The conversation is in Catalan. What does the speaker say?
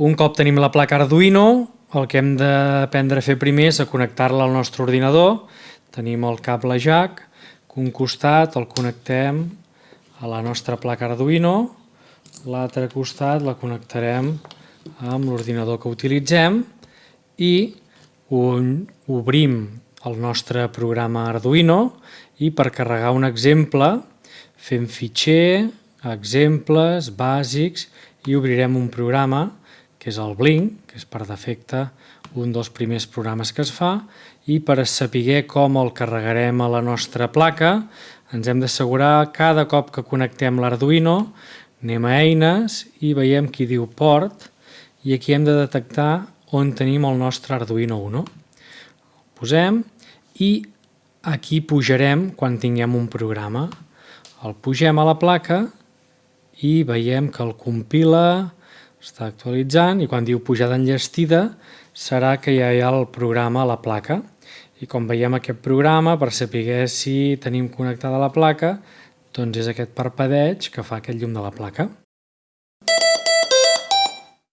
Un cop tenim la placa Arduino, el que hem d'aprendre a fer primer és a connectar-la al nostre ordinador. Tenim el cable jack, que un costat el connectem a la nostra placa Arduino, l'altre costat la connectarem amb l'ordinador que utilitzem i obrim el nostre programa Arduino i per carregar un exemple fem fitxer, exemples, bàsics i obrirem un programa que és el Blink, que és per defecte un dels primers programes que es fa i per saber com el carregarem a la nostra placa ens hem d'assegurar cada cop que connectem l'Arduino anem a eines i veiem qui diu port i aquí hem de detectar on tenim el nostre Arduino Uno. El posem i aquí pujarem quan tinguem un programa. El pugem a la placa i veiem que el compila, està actualitzant i quan diu pujada enllestida serà que ja hi ha el programa a la placa. I com veiem aquest programa, per saber si tenim connectada la placa, doncs és aquest parpadeig que fa aquest llum de la placa.